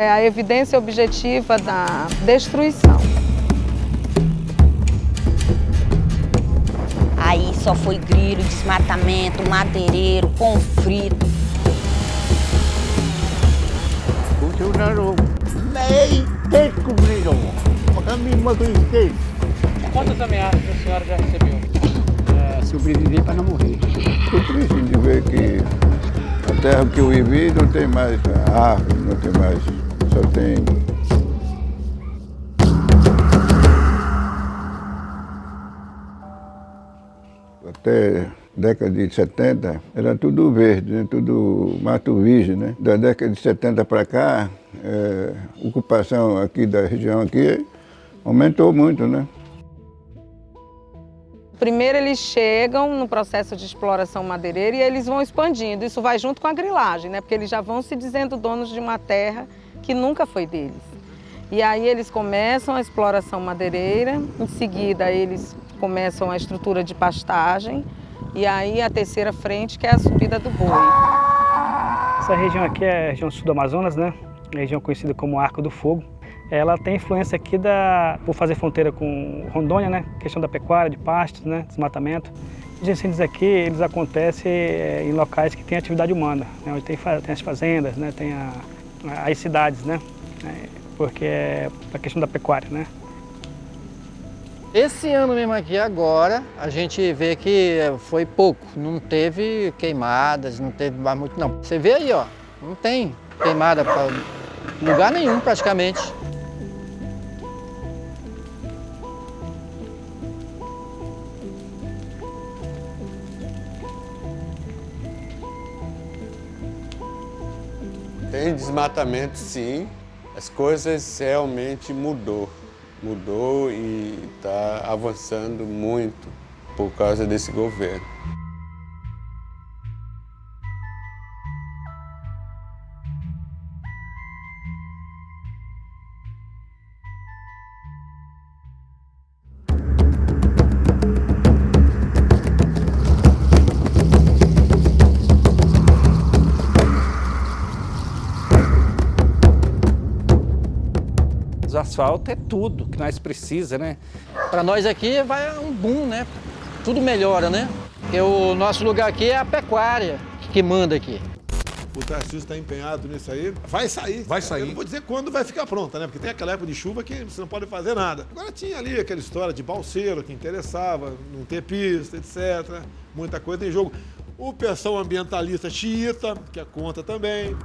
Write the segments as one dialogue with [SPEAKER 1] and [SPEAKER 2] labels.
[SPEAKER 1] É a evidência objetiva da destruição.
[SPEAKER 2] Aí só foi grilho, desmatamento, madeireiro, conflito.
[SPEAKER 3] Funcionaram meio descobriram a mesma coisa.
[SPEAKER 4] Quantas ameaças a senhora já recebeu?
[SPEAKER 3] É, sobreviver para não morrer.
[SPEAKER 5] Estou triste de ver que a terra que eu vivi não tem mais árvore, não tem mais, só tem até década de 70 era tudo verde, né? tudo mato virgem. Né? Da década de 70 para cá, é, ocupação aqui da região aqui aumentou muito. Né?
[SPEAKER 1] Primeiro eles chegam no processo de exploração madeireira e eles vão expandindo. Isso vai junto com a grilagem, né? porque eles já vão se dizendo donos de uma terra que nunca foi deles. E aí eles começam a exploração madeireira, em seguida eles começam a estrutura de pastagem e aí a terceira frente que é a subida do boi.
[SPEAKER 4] Essa região aqui é a região sul do Amazonas, né? Região conhecida como Arco do Fogo. Ela tem influência aqui da, por fazer fronteira com Rondônia, né? Questão da pecuária, de pastos, né? Desmatamento. Os incêndios aqui, eles acontecem é, em locais que tem atividade humana, né? onde tem, tem as fazendas, né? tem a, as cidades, né? É, porque é a questão da pecuária, né?
[SPEAKER 6] Esse ano mesmo aqui agora, a gente vê que foi pouco, não teve queimadas, não teve mais muito não. Você vê aí, ó, não tem queimada para lugar nenhum praticamente.
[SPEAKER 7] Tem desmatamento sim, as coisas realmente mudou mudou e está avançando muito por causa desse governo.
[SPEAKER 8] Asfalto é tudo que nós precisamos, né?
[SPEAKER 6] Para nós aqui vai um boom, né? Tudo melhora, né? Porque o nosso lugar aqui é a pecuária que manda aqui.
[SPEAKER 9] O Tarcísio está empenhado nisso aí. Vai sair.
[SPEAKER 10] Vai sair. Eu
[SPEAKER 9] não vou dizer quando vai ficar pronta, né? Porque tem aquela época de chuva que você não pode fazer nada. Agora tinha ali aquela história de balseiro que interessava, não ter pista, etc. Muita coisa em jogo. O pessoal ambientalista xiita, que é conta também.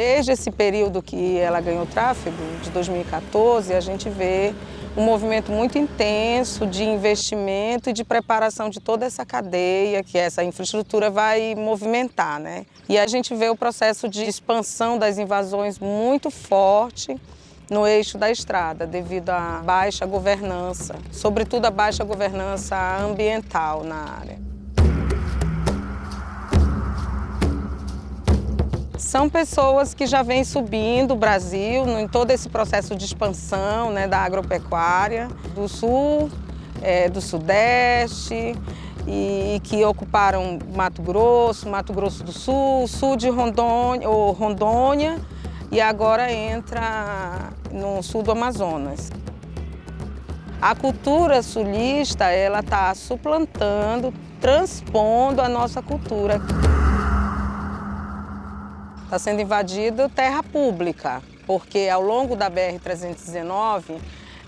[SPEAKER 1] Desde esse período que ela ganhou tráfego, de 2014, a gente vê um movimento muito intenso de investimento e de preparação de toda essa cadeia que essa infraestrutura vai movimentar. Né? E a gente vê o processo de expansão das invasões muito forte no eixo da estrada, devido à baixa governança, sobretudo a baixa governança ambiental na área. São pessoas que já vêm subindo o Brasil em todo esse processo de expansão né, da agropecuária, do sul, é, do sudeste, e que ocuparam Mato Grosso, Mato Grosso do Sul, sul de Rondônia, ou Rondônia e agora entra no sul do Amazonas. A cultura sulista ela está suplantando, transpondo a nossa cultura. Está sendo invadido terra pública, porque ao longo da BR-319,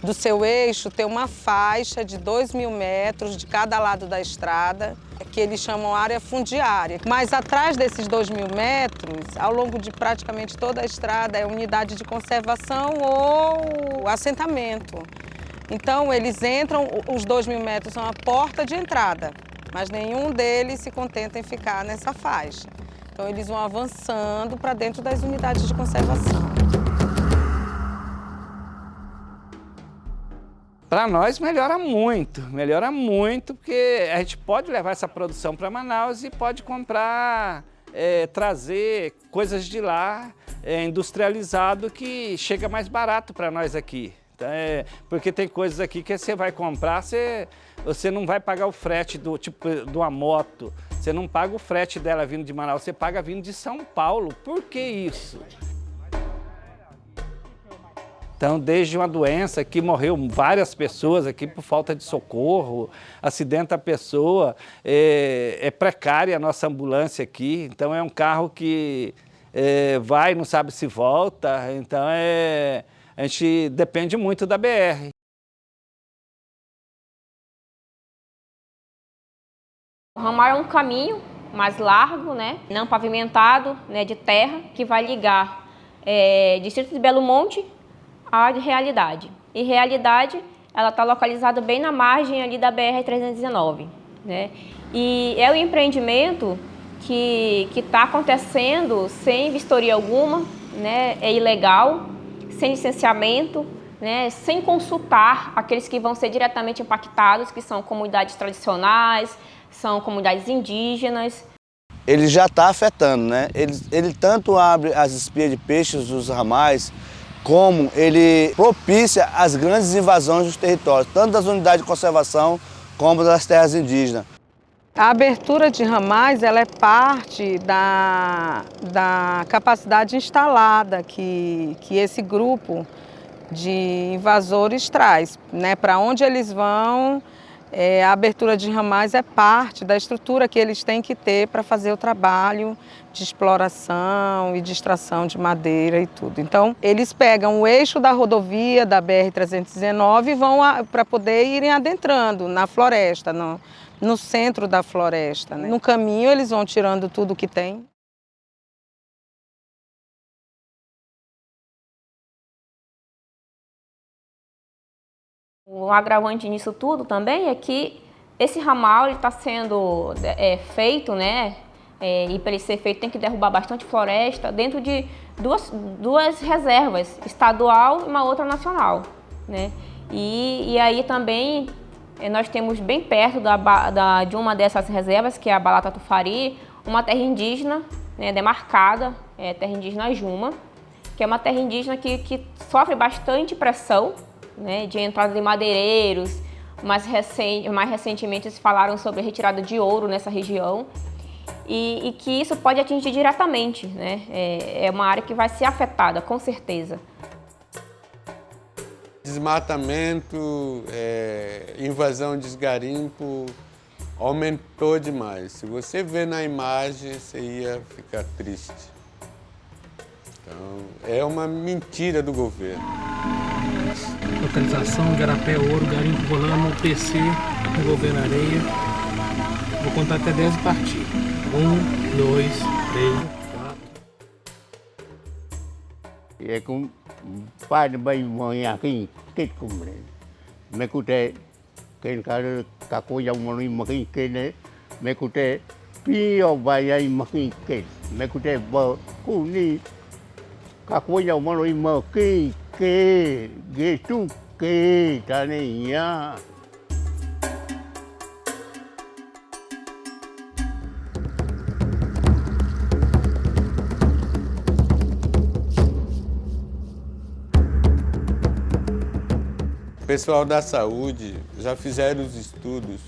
[SPEAKER 1] do seu eixo tem uma faixa de 2 mil metros de cada lado da estrada, que eles chamam área fundiária. Mas atrás desses 2 mil metros, ao longo de praticamente toda a estrada, é unidade de conservação ou assentamento. Então eles entram, os 2 mil metros são a porta de entrada, mas nenhum deles se contenta em ficar nessa faixa. Então eles vão avançando para dentro das unidades de conservação.
[SPEAKER 8] Para nós melhora muito, melhora muito, porque a gente pode levar essa produção para Manaus e pode comprar, é, trazer coisas de lá, é, industrializado, que chega mais barato para nós aqui. Então, é, porque tem coisas aqui que você vai comprar, você, você não vai pagar o frete do tipo de uma moto. Você não paga o frete dela vindo de Manaus, você paga vindo de São Paulo. Por que isso? Então, desde uma doença que morreu várias pessoas aqui por falta de socorro, acidenta a pessoa, é, é precária a nossa ambulância aqui, então é um carro que é, vai, não sabe se volta, então é, a gente depende muito da BR.
[SPEAKER 10] O ramal é um caminho mais largo, né, não pavimentado, né, de terra, que vai ligar é, Distrito de Belo Monte à realidade. E realidade, ela está localizada bem na margem ali da BR-319. Né? E é um empreendimento que está acontecendo sem vistoria alguma, né? é ilegal, sem licenciamento, né? sem consultar aqueles que vão ser diretamente impactados, que são comunidades tradicionais, são comunidades indígenas.
[SPEAKER 11] Ele já está afetando, né? Ele, ele tanto abre as espias de peixes dos ramais, como ele propicia as grandes invasões dos territórios, tanto das unidades de conservação como das terras indígenas.
[SPEAKER 1] A abertura de ramais ela é parte da, da capacidade instalada que, que esse grupo de invasores traz. Né? Para onde eles vão, é, a abertura de ramais é parte da estrutura que eles têm que ter para fazer o trabalho de exploração e de extração de madeira e tudo. Então, eles pegam o eixo da rodovia da BR-319 e vão para poder irem adentrando na floresta, no, no centro da floresta. Né? No caminho, eles vão tirando tudo que tem.
[SPEAKER 10] O agravante nisso tudo também é que esse ramal está sendo é, feito, né? É, e para ele ser feito tem que derrubar bastante floresta dentro de duas, duas reservas, estadual e uma outra nacional. Né? E, e aí também é, nós temos bem perto da, da, de uma dessas reservas, que é a Balata Tufari, uma terra indígena né, demarcada, é, terra indígena Juma, que é uma terra indígena que, que sofre bastante pressão né, de entrada de madeireiros, mais, recente, mais recentemente eles falaram sobre a retirada de ouro nessa região e, e que isso pode atingir diretamente, né? É, é uma área que vai ser afetada, com certeza.
[SPEAKER 7] Desmatamento, é, invasão de esgarimpo aumentou demais. Se você vê na imagem, você ia ficar triste. Então, é uma mentira do governo.
[SPEAKER 12] Localização, Garapé Ouro, Garimpo Rolando, PC, Governo Areia. Vou contar até 10 e partir. 1, 2, 3, 4.
[SPEAKER 3] E é com pai de bem mãe aqui, que como né? Me cute, quem cara caco já um ano mas quem né? Me cute, pio vai aí mas quem que? Quem que? Que? Tá
[SPEAKER 7] pessoal da saúde já fizeram os estudos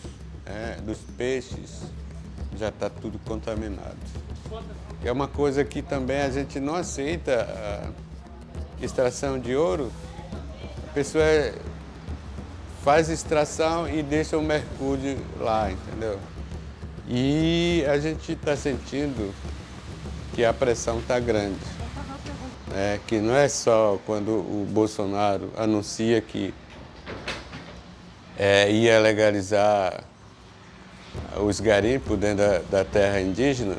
[SPEAKER 7] é, dos peixes, já está tudo contaminado. É uma coisa que também a gente não aceita a extração de ouro. A pessoa faz extração e deixa o mercúrio lá, entendeu? E a gente está sentindo que a pressão está grande. É, que não é só quando o Bolsonaro anuncia que é, ia legalizar os garimpos dentro da, da, terra indígena,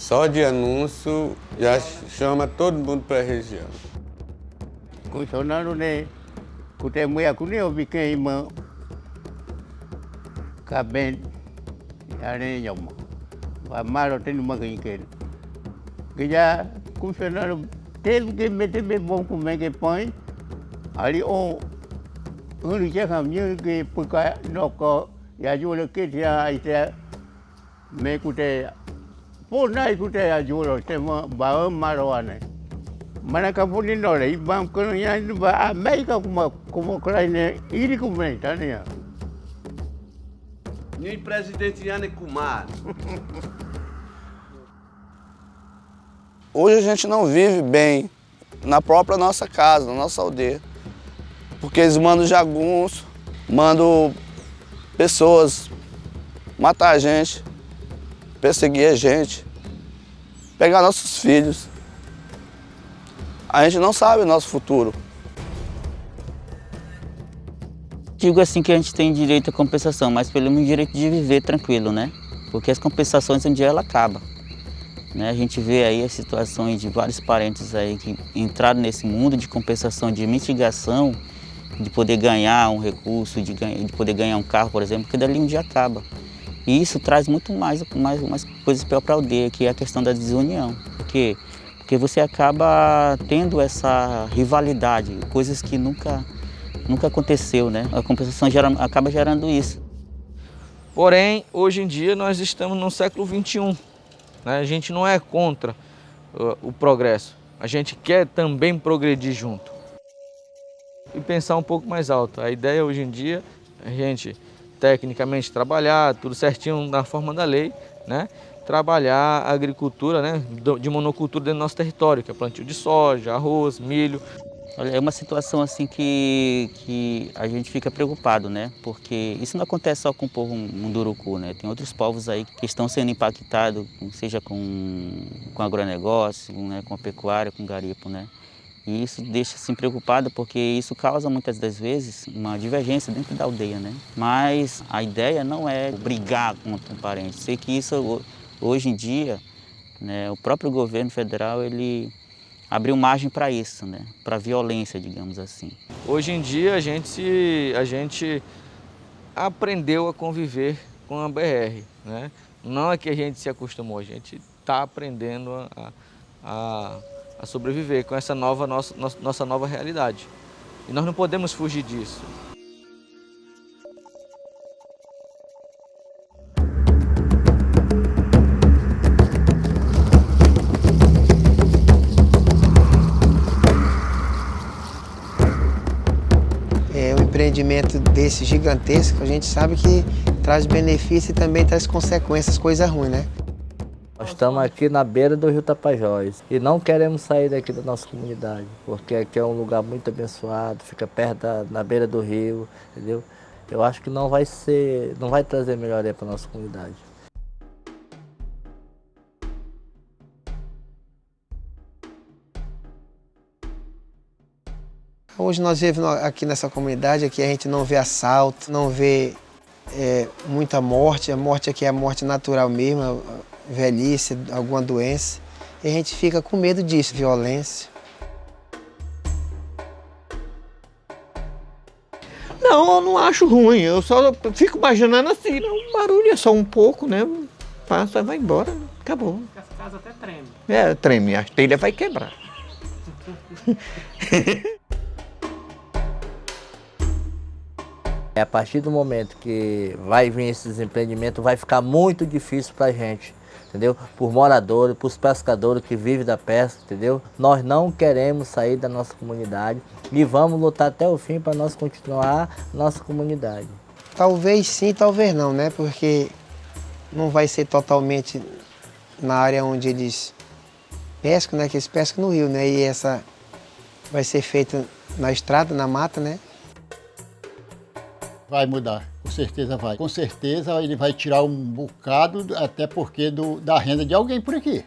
[SPEAKER 7] só de anúncio já chama todo mundo para a região.
[SPEAKER 3] Bolsonaro né, kute mulher kune obi quem irmã, caben, ane yoma, vai malo tem uma quem quer, que já Bolsonaro teve que meter bem bom como é que põe, ali chắc hàm như cái bực cái nó có ya ju le ke tia ai te me ku te po nai ku te ya ju lo te ma ba ma ro ane Mas acabou de olha, e vamos caminhar, a América como como Ucrânia, ele como tá né?
[SPEAKER 13] Ni presidente Yane Kumar.
[SPEAKER 11] Hoje a gente não vive bem na própria nossa casa, na nossa aldeia. Porque eles mandam jagunço, mandam pessoas matar a gente, perseguir a gente, pegar nossos filhos. A gente não sabe o nosso futuro.
[SPEAKER 2] Digo assim que a gente tem direito à compensação, mas pelo menos direito de viver tranquilo, né? Porque as compensações um dia ela acaba. Né? A gente vê aí as situações de vários parentes aí que entraram nesse mundo de compensação, de mitigação, de poder ganhar um recurso, de, ganha, de poder ganhar um carro, por exemplo, que dali um dia acaba. E isso traz muito mais, mais, mais coisas para a aldeia, que é a questão da desunião. Por quê? Porque você acaba tendo essa rivalidade, coisas que nunca, nunca aconteceu, né? A compensação gera, acaba gerando isso.
[SPEAKER 14] Porém, hoje em dia nós estamos no século XXI. Né? A gente não é contra uh, o progresso, a gente quer também progredir junto. E pensar um pouco mais alto. A ideia hoje em dia a gente tecnicamente trabalhar, tudo certinho na forma da lei, né? trabalhar a agricultura né? de monocultura dentro do nosso território, que é plantio de soja, arroz, milho.
[SPEAKER 2] Olha, é uma situação assim que, que a gente fica preocupado, né? Porque isso não acontece só com o povo munduruku, né? Tem outros povos aí que estão sendo impactados, seja com, com agronegócio, né? com a pecuária, com garipo, né? E isso deixa assim preocupado porque isso causa muitas das vezes uma divergência dentro da aldeia, né? Mas a ideia não é brigar contra um parente. Sei que isso hoje em dia, né, o próprio governo federal ele abriu margem para isso, né? para violência, digamos assim.
[SPEAKER 14] Hoje em dia a gente, a gente aprendeu a conviver com a BR. Né? Não é que a gente se acostumou, a gente está aprendendo a, a, a, sobreviver com essa nova, nossa, nossa nova realidade. E nós não podemos fugir disso.
[SPEAKER 15] empreendimento desse gigantesco, a gente sabe que traz benefício e também traz consequências, coisa ruim, né?
[SPEAKER 16] Nós estamos aqui na beira do rio Tapajós e não queremos sair daqui da nossa comunidade, porque aqui é um lugar muito abençoado, fica perto da, na beira do rio, entendeu? Eu acho que não vai ser, não vai trazer melhoria para nossa comunidade.
[SPEAKER 15] Hoje nós vivemos aqui nessa comunidade, aqui a gente não vê assalto, não vê é, muita morte, a morte aqui é a morte natural mesmo, velhice, alguma doença. E a gente fica com medo disso, violência.
[SPEAKER 17] Não, eu não acho ruim, eu só fico imaginando assim, o barulho é só um pouco, né? Passa, vai embora, acabou.
[SPEAKER 12] As casas até tremem.
[SPEAKER 17] É, treme, a telha vai quebrar.
[SPEAKER 16] A partir do momento que vai vir esses empreendimentos, vai ficar muito difícil para a gente, entendeu? Por moradores, por pescadores que vivem da pesca, entendeu? Nós não queremos sair da nossa comunidade e vamos lutar até o fim para nós continuar nossa comunidade.
[SPEAKER 15] Talvez sim, talvez não, né? Porque não vai ser totalmente na área onde eles pescam, né? Que eles pescam no rio, né? E essa vai ser feita na estrada, na mata, né?
[SPEAKER 18] Vai mudar, com certeza vai. Com certeza ele vai tirar um bocado, até porque do, da renda de alguém por aqui.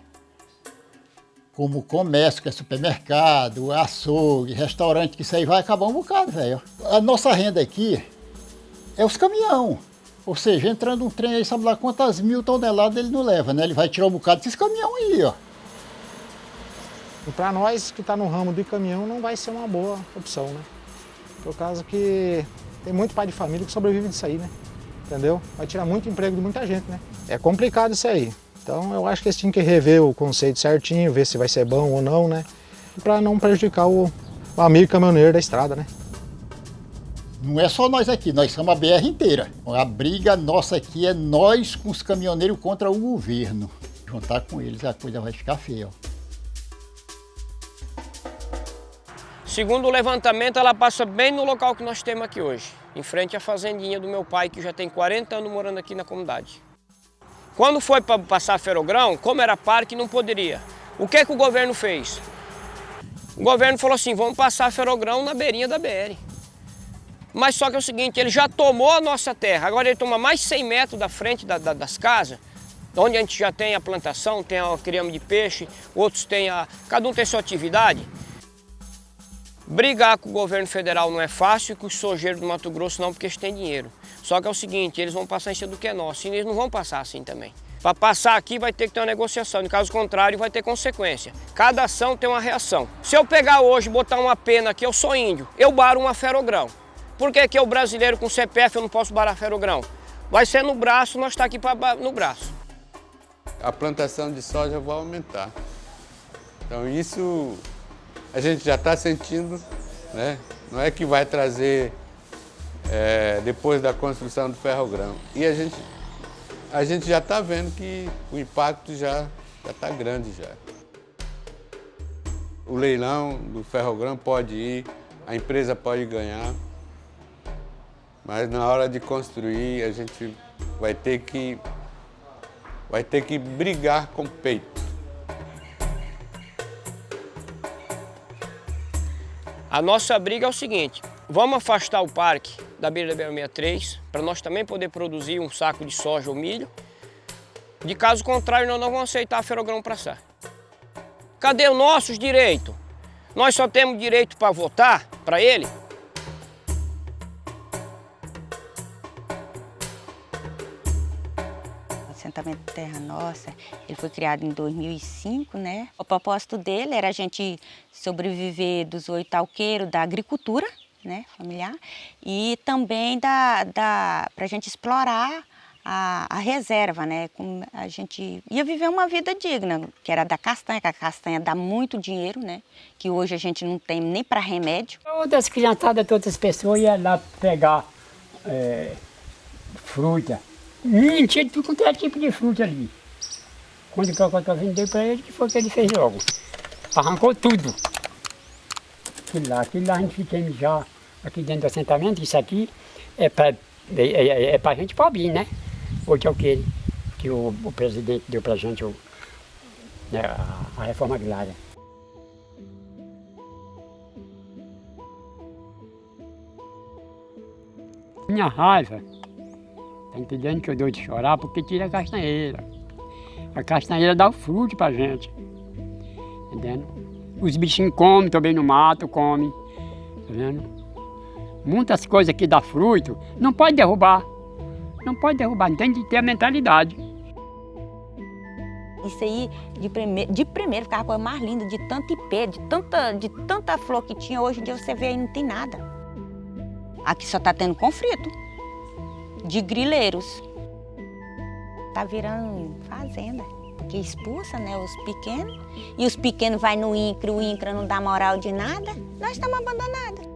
[SPEAKER 18] Como comércio, que é supermercado, açougue, restaurante, que isso aí vai acabar um bocado, velho. A nossa renda aqui é os caminhão. Ou seja, entrando um trem aí, sabe lá quantas mil toneladas ele não leva, né? Ele vai tirar um bocado desses caminhão aí, ó.
[SPEAKER 19] E para nós que está no ramo de caminhão não vai ser uma boa opção, né? Por causa que tem muito pai de família que sobrevive disso aí, né? Entendeu? Vai tirar muito emprego de muita gente, né? É complicado isso aí. Então eu acho que eles tinham que rever o conceito certinho, ver se vai ser bom ou não, né? Para não prejudicar o, o amigo caminhoneiro da estrada, né?
[SPEAKER 18] Não é só nós aqui, nós somos a BR inteira. A briga nossa aqui é nós com os caminhoneiros contra o governo. Juntar com eles a coisa vai ficar feia. Ó.
[SPEAKER 20] Segundo o levantamento, ela passa bem no local que nós temos aqui hoje, em frente à fazendinha do meu pai, que já tem 40 anos morando aqui na comunidade. Quando foi para passar ferogrão, como era parque, não poderia. O que, que o governo fez? O governo falou assim, vamos passar ferogrão na beirinha da BR. Mas só que é o seguinte, ele já tomou a nossa terra, agora ele toma mais 100 metros da frente da, da, das casas, onde a gente já tem a plantação, tem a criame de peixe, outros têm a... cada um tem sua atividade. Brigar com o governo federal não é fácil e com os sojeiros do Mato Grosso não, porque eles têm dinheiro. Só que é o seguinte, eles vão passar em cima do que é nosso, e eles não vão passar assim também. Para passar aqui vai ter que ter uma negociação, no caso contrário vai ter consequência. Cada ação tem uma reação. Se eu pegar hoje e botar uma pena aqui, eu sou índio, eu baro uma ferogrão. Por que que eu brasileiro com CPF eu não posso barar ferogrão? Vai ser no braço, nós está aqui pra, no braço.
[SPEAKER 7] A plantação de soja vai aumentar. Então isso a gente já está sentindo, né? não é que vai trazer é, depois da construção do ferrogrão. E a gente, a gente já está vendo que o impacto já está grande já. O leilão do ferrogrão pode ir, a empresa pode ganhar, mas na hora de construir a gente vai ter que, vai ter que brigar com o peito.
[SPEAKER 20] A nossa briga é o seguinte, vamos afastar o parque da beira da BR-63 para nós também poder produzir um saco de soja ou milho. De caso contrário, nós não vamos aceitar a ferogrão para passar. Cadê os nossos direitos? Nós só temos direito para votar para ele?
[SPEAKER 21] Assentamento Terra Nossa, ele foi criado em 2005, né? O propósito dele era a gente sobreviver dos oito alqueiros da agricultura, né, familiar, e também da, da, para a gente explorar a, a, reserva, né? Como a gente ia viver uma vida digna, que era da castanha, que a castanha dá muito dinheiro, né? Que hoje a gente não tem nem para remédio.
[SPEAKER 22] Todas as criançadas, todas as pessoas iam lá pegar é, fruta, Hum, tinha tudo quanto é tipo de fruta ali. Quando o Cocotó vendeu para ele, que foi que ele fez logo. Arrancou tudo. Aquilo lá, aquilo lá a gente tem já aqui dentro do assentamento, isso aqui é para é, é, é pra gente pobre, né? Hoje é o que, que o, o presidente deu para a gente, o, né, a reforma agrária. Minha raiva Tá entendendo que eu dou de chorar porque tira a castanheira. A castanheira dá o fruto pra gente. Entendendo? Os bichinhos comem também no mato, comem. Tá vendo? Muitas coisas que dá fruto, não pode derrubar. Não pode derrubar, tem de ter a mentalidade.
[SPEAKER 21] Isso aí, de, prime de primeiro, ficava a coisa mais linda, de tanto ipê, de tanta, de tanta flor que tinha. Hoje em dia você vê aí não tem nada. Aqui só está tendo conflito de grileiros. Tá virando fazenda, porque expulsa né, os pequenos, e os pequenos vai no INCRA, o INCRA não dá moral de nada, nós estamos abandonados.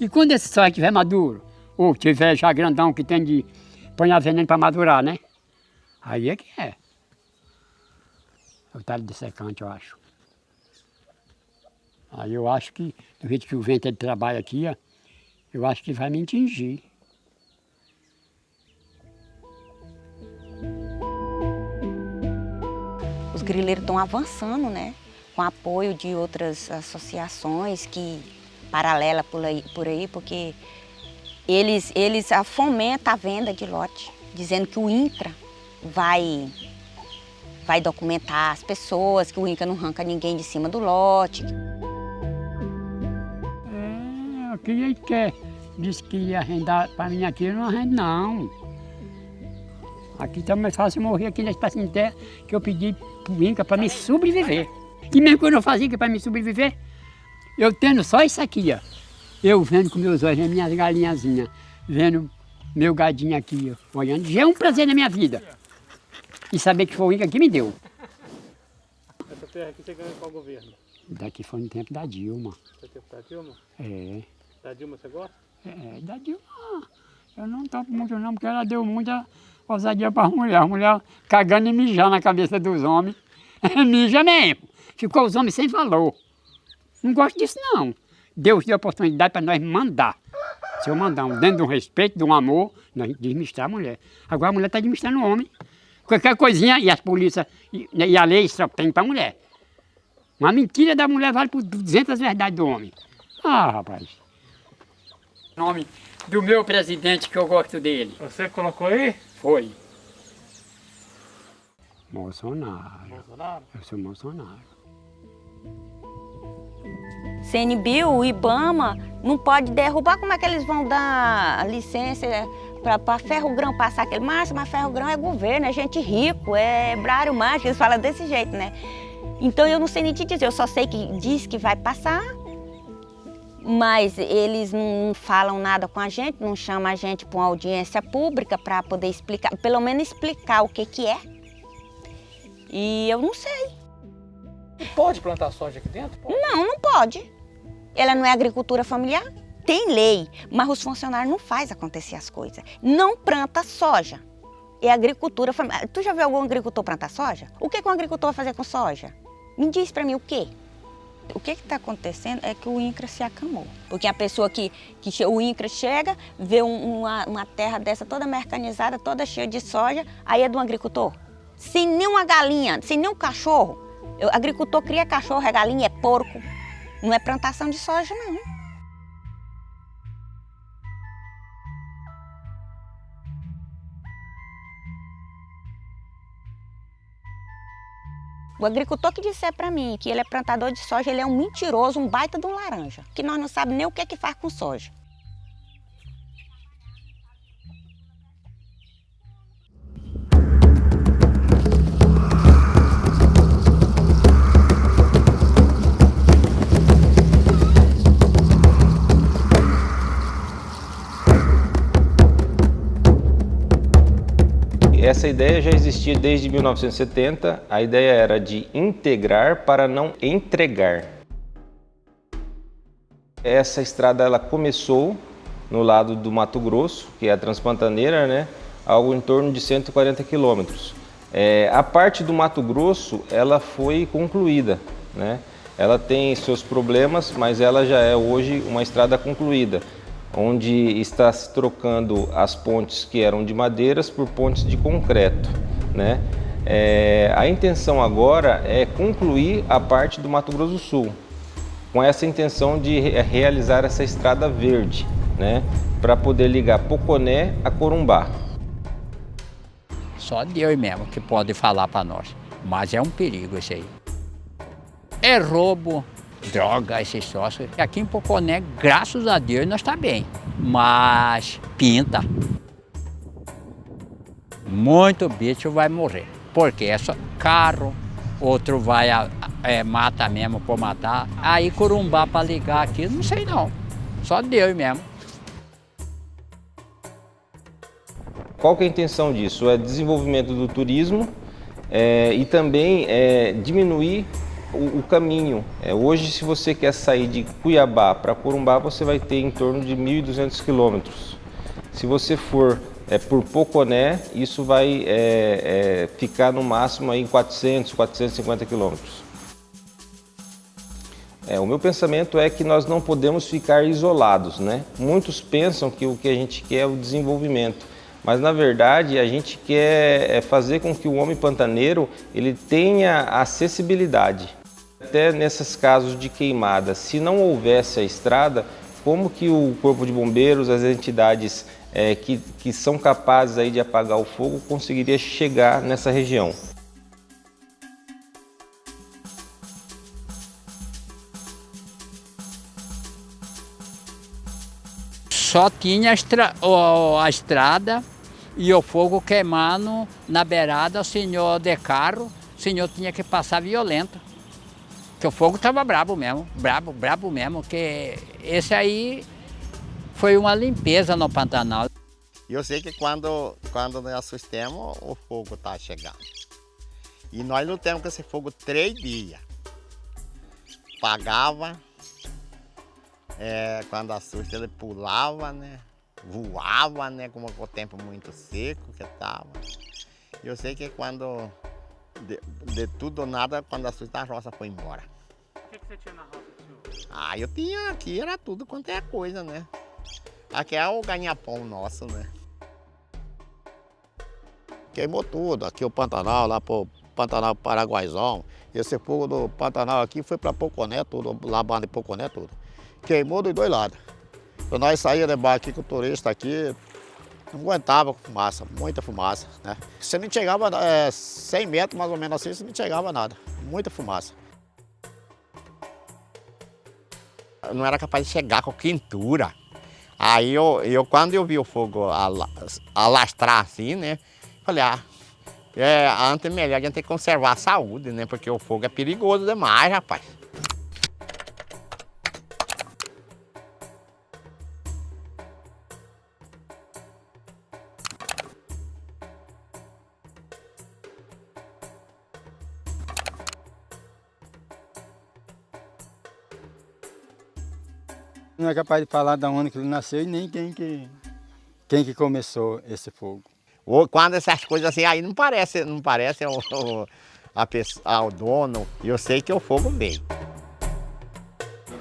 [SPEAKER 22] E quando esse soja estiver maduro, ou tiver já grandão que tem de põe a veneno para madurar, né? Aí é que é. É o talho de secante, eu acho. Aí eu acho que, do jeito que o vento ele trabalha aqui, ó, eu acho que vai me atingir.
[SPEAKER 21] Grileiros estão avançando, né? Com apoio de outras associações que paralela por aí, por aí porque eles, eles fomentam a venda de lote, dizendo que o INCRA vai, vai documentar as pessoas, que o INCRA não arranca ninguém de cima do lote.
[SPEAKER 22] É, o que ele quer? Disse que ia arrendar para mim aqui, eu não arrendo não. Aqui está mais fácil morrer aqui na espaço de terra que eu pedi para o Inca para me sobreviver. E mesmo que eu fazia para me sobreviver, eu tendo só isso aqui, ó. Eu vendo com meus olhos, minhas galinhazinhas, vendo meu gadinho aqui, ó, olhando. Já é um prazer na minha vida. E saber que foi o Inca que me deu.
[SPEAKER 4] Essa terra aqui você ganhou qual governo?
[SPEAKER 22] Daqui foi no tempo da Dilma.
[SPEAKER 4] Foi tempo da Dilma?
[SPEAKER 22] É.
[SPEAKER 4] Da Dilma você gosta?
[SPEAKER 22] É, da Dilma. Eu não topo muito não, porque ela deu muita ousadia para as mulheres. As mulheres cagando e mijando na cabeça dos homens. Mija mesmo. Ficou os homens sem valor. Não gosto disso, não. Deus deu a oportunidade para nós mandar. Se eu mandar um, dentro de um respeito, de um amor, nós administrar a mulher. Agora a mulher está administrando o homem. Qualquer coisinha, e as polícias, e, e a lei só tem para a mulher. Uma mentira da mulher vale por 200 verdades do homem. Ah, rapaz. Nome do meu presidente que eu gosto dele.
[SPEAKER 12] Você colocou aí?
[SPEAKER 22] Foi. Bolsonaro.
[SPEAKER 12] Bolsonaro?
[SPEAKER 22] Eu sou Bolsonaro.
[SPEAKER 21] CNBio, o IBAMA, não pode derrubar, como é que eles vão dar licença para ferro grão passar aquele massa, mas ferro grão é governo, é gente rico, é brário mágico, eles falam desse jeito, né? Então eu não sei nem te dizer, eu só sei que diz que vai passar, mas eles não falam nada com a gente, não chamam a gente para uma audiência pública para poder explicar, pelo menos explicar o que que é. E eu não sei.
[SPEAKER 12] E pode plantar soja aqui dentro? Pode.
[SPEAKER 21] Não, não pode. Ela não é agricultura familiar? Tem lei, mas os funcionários não fazem acontecer as coisas. Não planta soja. É agricultura familiar. Tu já viu algum agricultor plantar soja? O que, que um agricultor vai fazer com soja? Me diz para mim o quê? O que está acontecendo é que o INCRA se acamou. Porque a pessoa que, que o INCRA chega, vê um, uma, uma terra dessa toda mecanizada, toda cheia de soja, aí é um agricultor. Sem nenhuma galinha, sem nenhum cachorro. O agricultor cria cachorro, é galinha, é porco. Não é plantação de soja, não. O agricultor que disser para mim que ele é plantador de soja, ele é um mentiroso, um baita de um laranja, que nós não sabemos nem o que é que faz com soja.
[SPEAKER 23] Essa ideia já existia desde 1970. A ideia era de integrar para não entregar. Essa estrada ela começou no lado do Mato Grosso, que é a Transpantaneira, né? algo em torno de 140 quilômetros. É, a parte do Mato Grosso ela foi concluída. Né? Ela tem seus problemas, mas ela já é hoje uma estrada concluída onde está se trocando as pontes que eram de madeiras por pontes de concreto. Né? É, a intenção agora é concluir a parte do Mato Grosso do Sul, com essa intenção de realizar essa estrada verde, né? para poder ligar Poconé a Corumbá.
[SPEAKER 22] Só Deus mesmo que pode falar para nós, mas é um perigo isso aí. É roubo, droga, esses sócios. Aqui em Poconé, graças a Deus, nós está bem. Mas pinta. Muito bicho vai morrer. Porque é só carro, outro vai, é, mata mesmo por matar. Aí Corumbá para ligar aqui, não sei não. Só Deus mesmo.
[SPEAKER 23] Qual que é a intenção disso? É desenvolvimento do turismo é, e também é, diminuir o, o caminho. É, hoje, se você quer sair de Cuiabá para Corumbá, você vai ter em torno de 1.200 quilômetros. Se você for é, por Poconé, isso vai é, é, ficar no máximo aí em 400, 450 quilômetros. É, o meu pensamento é que nós não podemos ficar isolados, né? Muitos pensam que o que a gente quer é o desenvolvimento, mas na verdade a gente quer é, fazer com que o homem pantaneiro ele tenha acessibilidade. Até nesses casos de queimada, se não houvesse a estrada, como que o Corpo de Bombeiros, as entidades é, que, que são capazes aí de apagar o fogo, conseguiria chegar nessa região?
[SPEAKER 22] Só tinha a, estra a estrada e o fogo queimando na beirada, o senhor de carro, o senhor tinha que passar violento. Que o fogo estava brabo mesmo, brabo, brabo mesmo, que esse aí foi uma limpeza no Pantanal.
[SPEAKER 24] Eu sei que quando, quando nós assustamos, o fogo está chegando. E nós lutamos com esse fogo três dias. Pagava, é, quando assusta ele pulava, né? Voava, né? Como o tempo muito seco que estava. Eu sei que quando de, de tudo ou nada, quando a sua roça foi embora.
[SPEAKER 12] O que, que você tinha na roça, senhor?
[SPEAKER 24] Ah, eu tinha aqui, era tudo quanto é coisa, né? Aqui é o ganha-pão nosso, né? Queimou tudo, aqui o Pantanal, lá pro Pantanal Paraguaizão. Esse fogo do Pantanal aqui foi para Poconé, tudo, lá banda de Poconé, tudo. Queimou dos dois lados. Nós saíamos de bar aqui com o turista aqui, não aguentava fumaça, muita fumaça, né? Você não chegava é, 100 metros mais ou menos assim, você não chegava nada, muita fumaça. Eu não era capaz de chegar com quentura. Aí eu, eu quando eu vi o fogo alastrar assim, né? Falei, ah, é, antes é melhor a gente conservar a saúde, né? Porque o fogo é perigoso demais, rapaz.
[SPEAKER 25] Não é capaz de falar de onde que ele nasceu e nem quem que, quem que começou esse fogo.
[SPEAKER 24] Quando essas coisas assim, aí não parece, não parece ao, a pessoa, ao dono. Eu sei que o fogo veio.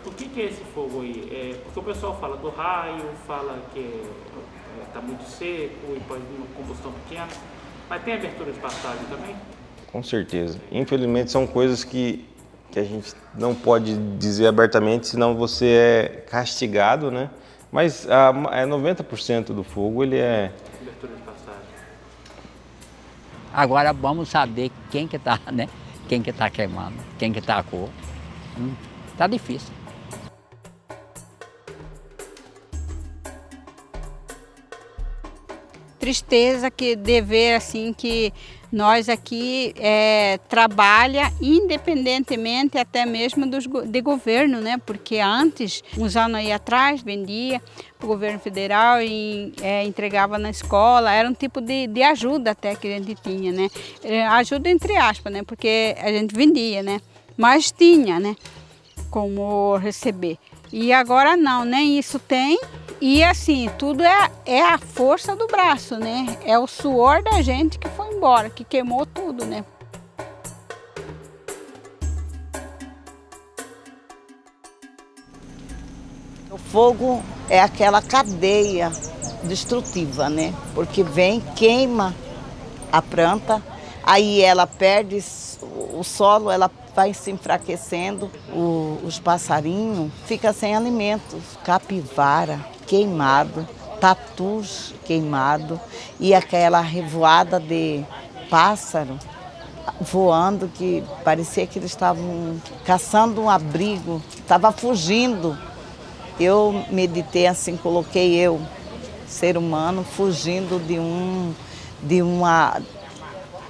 [SPEAKER 12] Por que, que é esse fogo aí? É, porque o pessoal fala do raio, fala que está é, é, muito seco e pode vir uma combustão pequena. Mas tem abertura de passagem também?
[SPEAKER 23] Com certeza. Infelizmente são coisas que que a gente não pode dizer abertamente, senão você é castigado, né? Mas a, é 90% do fogo ele é...
[SPEAKER 26] Agora vamos saber quem que está, né? Quem que está queimando, quem que está a cor. Hum, tá difícil.
[SPEAKER 27] Tristeza que dever assim que nós aqui é, trabalha independentemente até mesmo dos, de governo, né? Porque antes, uns anos aí atrás, vendia para o governo federal e é, entregava na escola, era um tipo de, de ajuda até que a gente tinha, né? É, ajuda entre aspas, né? Porque a gente vendia, né? Mas tinha, né? Como receber. E agora não, nem isso tem. E assim, tudo é, é a força do braço, né? É o suor da gente que foi embora, que queimou tudo, né?
[SPEAKER 28] O fogo é aquela cadeia destrutiva, né? Porque vem, queima a planta, aí ela perde o solo, ela vai se enfraquecendo, o, os passarinhos ficam sem alimentos, capivara, queimado, tatus queimado e aquela revoada de pássaro voando que parecia que eles estavam caçando um abrigo, estava fugindo. Eu meditei assim, coloquei eu, ser humano, fugindo de, um, de uma,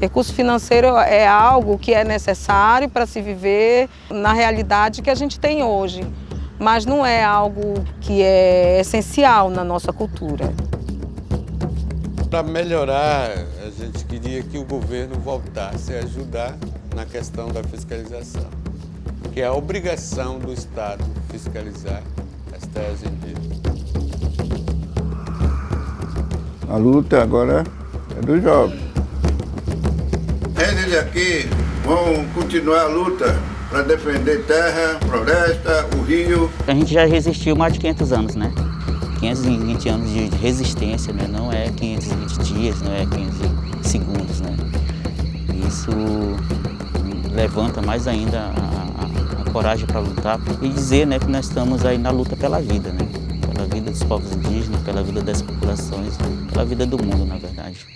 [SPEAKER 1] Recurso financeiro é algo que é necessário para se viver na realidade que a gente tem hoje, mas não é algo que é essencial na nossa cultura.
[SPEAKER 7] Para melhorar, a gente queria que o governo voltasse a ajudar na questão da fiscalização, que é a obrigação do Estado fiscalizar as terras indígenas.
[SPEAKER 3] A luta agora é dos jovens.
[SPEAKER 29] Eles aqui vão continuar a luta para defender terra, floresta, o rio.
[SPEAKER 2] A gente já resistiu mais de 500 anos, né? 520 anos de resistência, né? não é 520 dias, não é 500 segundos. Né? Isso levanta mais ainda a, a, a coragem para lutar e dizer né, que nós estamos aí na luta pela vida, né? pela vida dos povos indígenas, pela vida das populações, pela vida do mundo, na verdade.